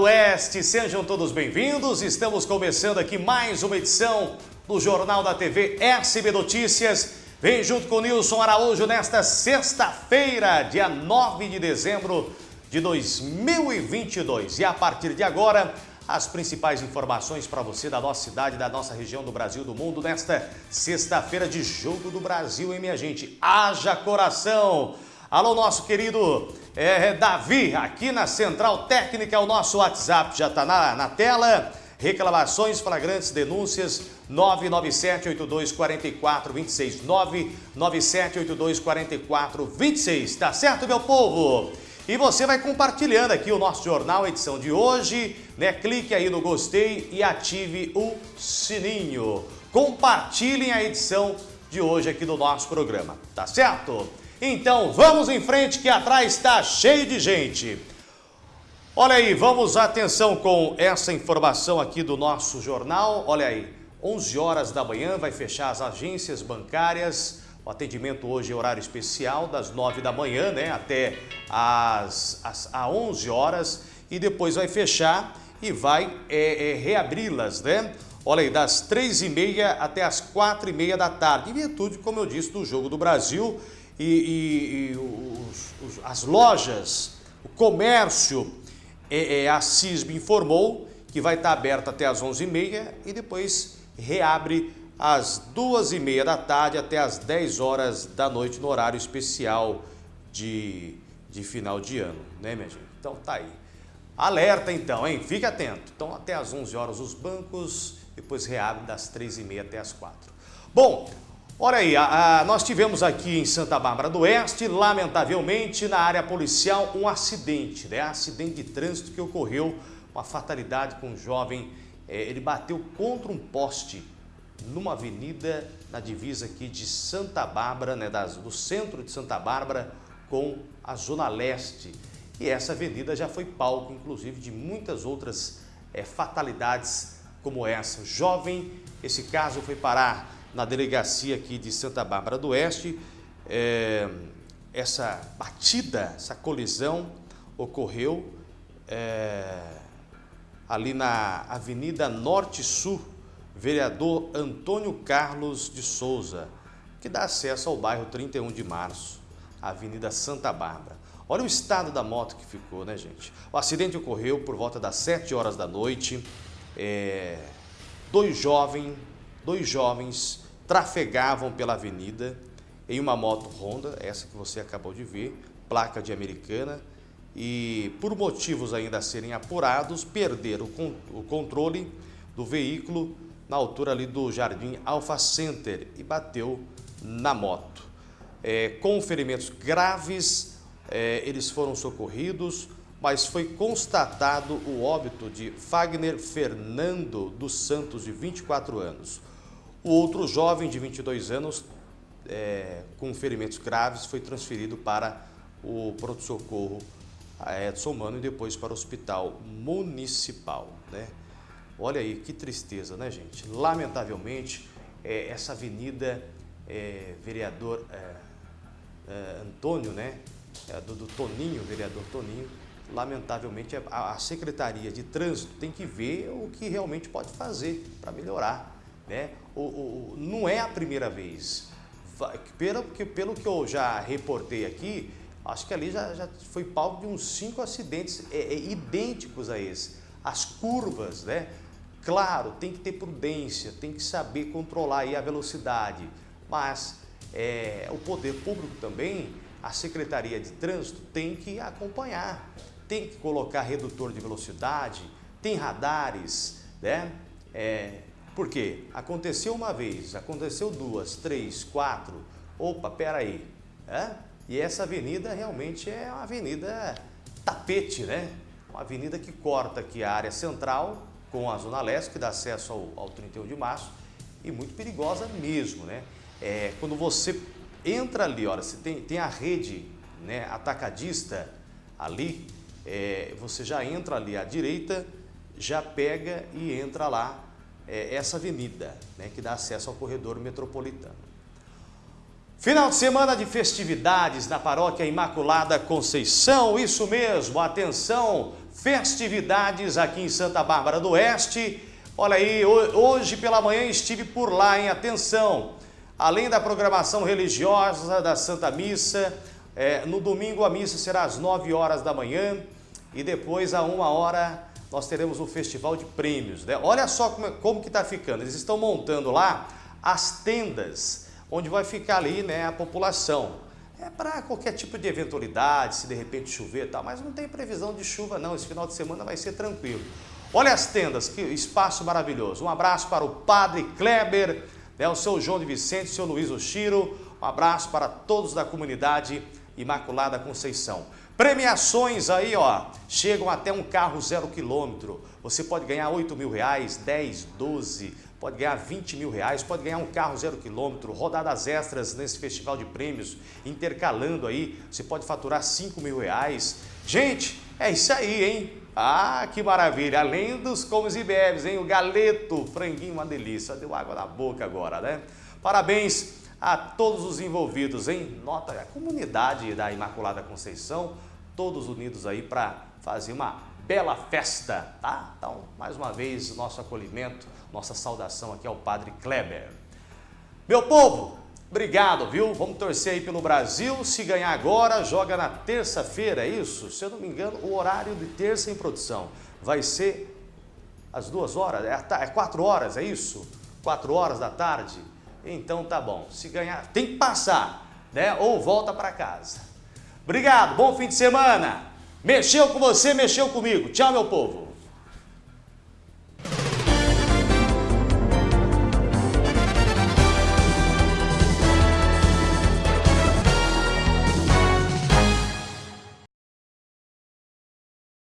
Oeste, sejam todos bem-vindos. Estamos começando aqui mais uma edição do Jornal da TV SB Notícias. Vem junto com Nilson Araújo nesta sexta-feira, dia 9 de dezembro de 2022. E a partir de agora, as principais informações para você da nossa cidade, da nossa região, do Brasil, do mundo, nesta sexta-feira de Jogo do Brasil, hein, minha gente? Haja coração! Alô, nosso querido é, Davi, aqui na Central Técnica, o nosso WhatsApp já está na, na tela. Reclamações, flagrantes, denúncias, 997-8244-26. 997-8244-26. Tá certo, meu povo? E você vai compartilhando aqui o nosso jornal, edição de hoje, né? Clique aí no gostei e ative o sininho. Compartilhem a edição de hoje aqui do nosso programa, tá certo? Então vamos em frente que atrás está cheio de gente. Olha aí, vamos atenção com essa informação aqui do nosso jornal. Olha aí, 11 horas da manhã vai fechar as agências bancárias. O atendimento hoje é horário especial, das 9 da manhã né, até as, as, às 11 horas. E depois vai fechar e vai é, é, reabri-las, né? Olha aí, das 3h30 até as 4h30 da tarde. Em virtude, como eu disse, do Jogo do Brasil e, e, e os, os, as lojas, o comércio, é, é, a CISB informou que vai estar aberta até as 11h30 e depois reabre às 2h30 da tarde até às 10 horas da noite no horário especial de, de final de ano, né minha gente? Então tá aí. Alerta então, hein? Fique atento. Então até às 11 horas os bancos, depois reabre das 3h30 até as 4 Bom, Olha aí, a, a, nós tivemos aqui em Santa Bárbara do Oeste, lamentavelmente, na área policial, um acidente, né? Acidente de trânsito que ocorreu, uma fatalidade com um jovem, é, ele bateu contra um poste numa avenida na divisa aqui de Santa Bárbara, né, das, do centro de Santa Bárbara com a Zona Leste. E essa avenida já foi palco, inclusive, de muitas outras é, fatalidades como essa. Jovem, esse caso foi parar na delegacia aqui de Santa Bárbara do Oeste. É, essa batida, essa colisão ocorreu é, ali na Avenida Norte-Sul, vereador Antônio Carlos de Souza, que dá acesso ao bairro 31 de Março, Avenida Santa Bárbara. Olha o estado da moto que ficou, né, gente? O acidente ocorreu por volta das 7 horas da noite. É, dois jovens dois jovens trafegavam pela avenida em uma moto Honda, essa que você acabou de ver, placa de americana, e por motivos ainda a serem apurados, perderam o controle do veículo na altura ali do Jardim Alpha Center e bateu na moto. É, com ferimentos graves, é, eles foram socorridos, mas foi constatado o óbito de Fagner Fernando dos Santos, de 24 anos. O outro jovem de 22 anos, é, com ferimentos graves, foi transferido para o pronto-socorro Edson Mano e depois para o hospital municipal. Né? Olha aí, que tristeza, né, gente? Lamentavelmente, é, essa avenida, é, vereador é, é Antônio, né, é, do, do, Toninho, vereador Toninho, lamentavelmente a, Secretaria de Trânsito tem que ver o que realmente pode fazer para melhorar. Né? O, o, não é a primeira vez. Pelo que, pelo que eu já reportei aqui, acho que ali já, já foi palco de uns cinco acidentes é, é, idênticos a esse. As curvas, né? Claro, tem que ter prudência, tem que saber controlar a velocidade, mas é, o poder público também, a Secretaria de Trânsito tem que acompanhar, tem que colocar redutor de velocidade, tem radares, né? É, porque aconteceu uma vez, aconteceu duas, três, quatro, opa, peraí, é? E essa avenida realmente é uma avenida tapete, né? Uma avenida que corta aqui a área central com a Zona Leste, que dá acesso ao, ao 31 de março, e muito perigosa mesmo, né? É, quando você entra ali, olha, você tem, tem a rede né, atacadista ali, é, você já entra ali à direita, já pega e entra lá é, essa avenida, né, que dá acesso ao corredor metropolitano. Final de semana de festividades na Paróquia Imaculada Conceição, isso mesmo, atenção, festividades aqui em Santa Bárbara do Oeste. Olha aí, hoje pela manhã estive por lá, em atenção. Além da programação religiosa da Santa Missa, é, no domingo a missa será às 9 horas da manhã e depois a uma hora nós teremos o festival de prêmios. Né? Olha só como, como que está ficando, eles estão montando lá as tendas onde vai ficar ali né, a população. É para qualquer tipo de eventualidade, se de repente chover e tal, mas não tem previsão de chuva não, esse final de semana vai ser tranquilo. Olha as tendas, que espaço maravilhoso. Um abraço para o Padre Kleber, né, o seu João de Vicente, o seu Luiz Oshiro, um abraço para todos da comunidade Imaculada Conceição. Premiações aí, ó, chegam até um carro zero quilômetro. Você pode ganhar 8 mil reais, 10, 12, pode ganhar 20 mil reais, pode ganhar um carro zero quilômetro, rodadas extras nesse festival de prêmios, intercalando aí, você pode faturar 5 mil reais. Gente, é isso aí, hein? Ah, que maravilha! Além dos comes e bebes, hein? O galeto, franguinho, uma delícia. Deu água na boca agora, né? Parabéns a todos os envolvidos, hein? Nota a comunidade da Imaculada Conceição, todos unidos aí para fazer uma bela festa, tá? Então, mais uma vez, nosso acolhimento, nossa saudação aqui ao Padre Kleber. Meu povo, obrigado, viu? Vamos torcer aí pelo Brasil. Se ganhar agora, joga na terça-feira, é isso? Se eu não me engano, o horário de terça em produção vai ser às duas horas, é, é quatro horas, é isso? Quatro horas da tarde? Então tá bom. Se ganhar, tem que passar, né? Ou volta para casa. Obrigado, bom fim de semana. Mexeu com você, mexeu comigo. Tchau, meu povo.